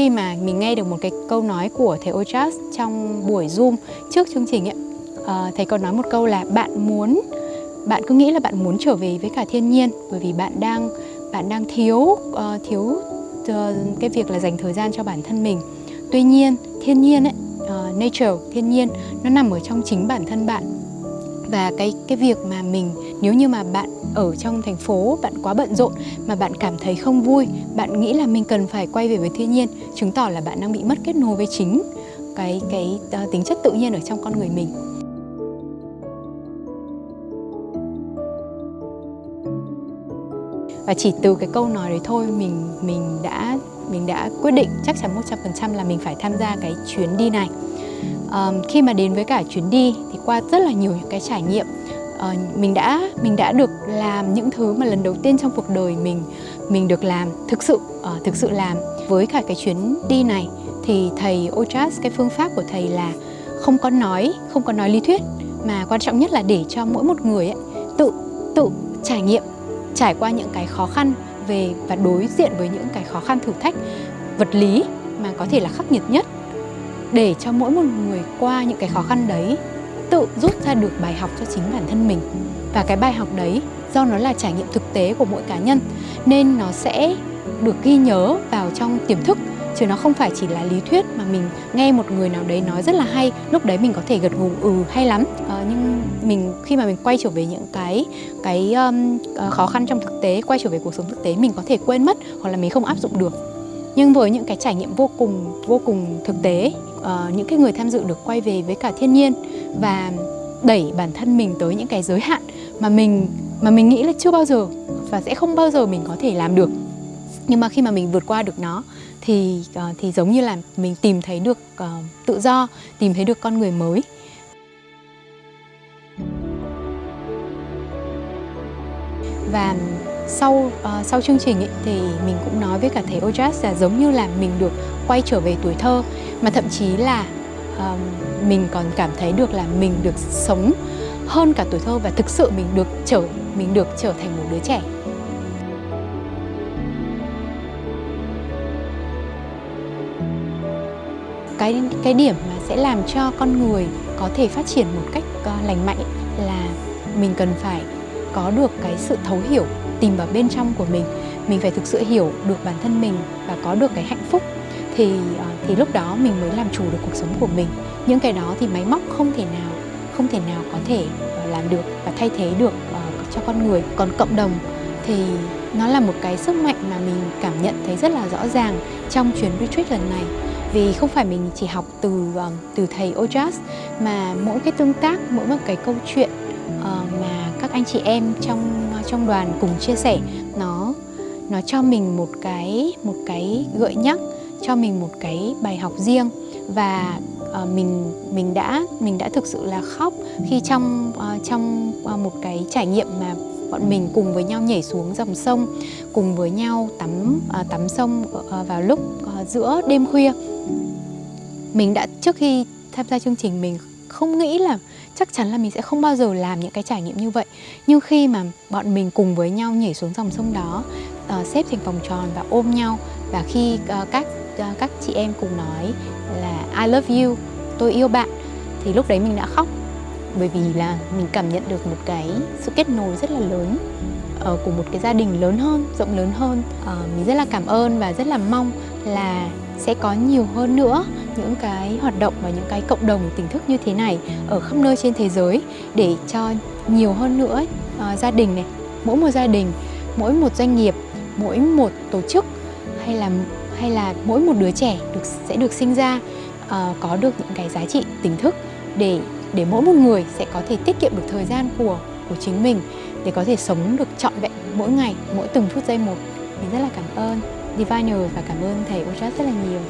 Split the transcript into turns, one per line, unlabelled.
khi mà mình nghe được một cái câu nói của thầy Ojas trong buổi Zoom trước chương trình ấy, uh, thầy còn nói một câu là bạn muốn bạn cứ nghĩ là bạn muốn trở về với cả thiên nhiên bởi vì bạn đang bạn đang thiếu uh, thiếu uh, cái việc là dành thời gian cho bản thân mình. Tuy nhiên thiên nhiên ấy, uh, nature thiên nhiên nó nằm ở trong chính bản thân bạn và cái cái việc mà mình nếu như mà bạn ở trong thành phố bạn quá bận rộn mà bạn cảm thấy không vui bạn nghĩ là mình cần phải quay về với thiên nhiên chứng tỏ là bạn đang bị mất kết nối với chính cái cái uh, tính chất tự nhiên ở trong con người mình. Và chỉ từ cái câu nói đấy thôi mình mình đã mình đã quyết định chắc chắn 100% là mình phải tham gia cái chuyến đi này. Um, khi mà đến với cả chuyến đi thì qua rất là nhiều những cái trải nghiệm uh, mình đã mình đã được làm những thứ mà lần đầu tiên trong cuộc đời mình mình được làm thực sự uh, thực sự làm. Với cả cái chuyến đi này thì thầy Ojas cái phương pháp của thầy là không có nói không có nói lý thuyết mà quan trọng nhất là để cho mỗi một người ấy, tự tự trải nghiệm trải qua những cái khó khăn về và đối diện với những cái khó khăn thử thách vật lý mà có thể là khắc nghiệt nhất để cho mỗi một người qua những cái khó khăn đấy tự rút ra được bài học cho chính bản thân mình. Và cái bài học đấy do nó là trải nghiệm thực tế của mỗi cá nhân nên nó sẽ được ghi nhớ vào trong tiềm thức chứ nó không phải chỉ là lý thuyết mà mình nghe một người nào đấy nói rất là hay lúc đấy mình có thể gật gù ừ hay lắm. À, nhưng mình khi mà mình quay trở về những cái cái um, khó khăn trong thực tế quay trở về cuộc sống thực tế mình có thể quên mất hoặc là mình không áp dụng được. Nhưng với những cái trải nghiệm vô cùng vô cùng thực tế uh, những cái người tham dự được quay về với cả thiên nhiên và đẩy bản thân mình tới những cái giới hạn mà mình mà mình nghĩ là chưa bao giờ và sẽ không bao giờ mình có thể làm được. Nhưng mà khi mà mình vượt qua được nó thì uh, thì giống như là mình tìm thấy được uh, tự do tìm thấy được con người mới. Và sau uh, sau chương trình ấy, thì mình cũng nói với cả thầy Ojas là giống như là mình được quay trở về tuổi thơ mà thậm chí là uh, mình còn cảm thấy được là mình được sống hơn cả tuổi thơ và thực sự mình được trở mình được trở thành một đứa trẻ. Cái cái điểm mà sẽ làm cho con người có thể phát triển một cách uh, lành mạnh là mình cần phải có được cái sự thấu hiểu tìm vào bên trong của mình. Mình phải thực sự hiểu được bản thân mình và có được cái hạnh phúc. Thì ờ, thì lúc đó mình mới làm chủ được cuộc sống của mình. Những cái đó thì máy móc không thể nào, không thể nào có thể ờ, làm được và thay thế được ờ, cho con người, còn cộng đồng. Thì nó là một cái sức mạnh mà mình cảm nhận thấy rất là rõ ràng trong chuyến retreat lần này. Vì không phải mình chỉ học từ từ thầy Ojas, mà mỗi cái tương tác, mỗi một cái câu chuyện mà các anh chị em trong trong đoàn cùng chia sẻ. Nó nó cho mình một cái một cái gợi nhắc cho mình một cái bài học riêng. Và uh, mình mình đã mình đã thực sự là khóc khi trong uh, trong uh, một cái trải nghiệm mà bọn mình cùng với nhau nhảy xuống dòng sông cùng với nhau tắm uh, tắm sông uh, vào lúc uh, giữa đêm khuya. Mình đã trước khi tham gia chương trình mình không nghĩ là chắc chắn là mình sẽ không bao giờ làm những cái trải nghiệm như vậy. Nhưng khi mà bọn mình cùng với nhau nhảy xuống dòng sông đó uh, xếp thành vòng tròn và ôm nhau và khi uh, các uh, các chị em cùng nói là I love you tôi yêu bạn thì lúc đấy mình đã khóc. Bởi vì là mình cảm nhận được một cái sự kết nối rất là lớn uh, của một cái gia đình lớn hơn rộng lớn hơn. Uh, mình rất là cảm ơn và rất là mong là sẽ có nhiều hơn nữa những cái hoạt động và những cái cộng đồng tỉnh thức như thế này ở khắp nơi trên thế giới để cho nhiều hơn nữa uh, gia đình này mỗi một gia đình mỗi một doanh nghiệp mỗi một tổ chức hay là hay là mỗi một đứa trẻ được sẽ được sinh ra uh, có được những cái giá trị tỉnh thức để để mỗi một người sẽ có thể tiết kiệm được thời gian của của chính mình để có thể sống được trọn vẹn mỗi ngày mỗi từng phút giây một. Mình rất là cảm ơn. Diviner và cảm ơn thầy Ojas rất là nhiều.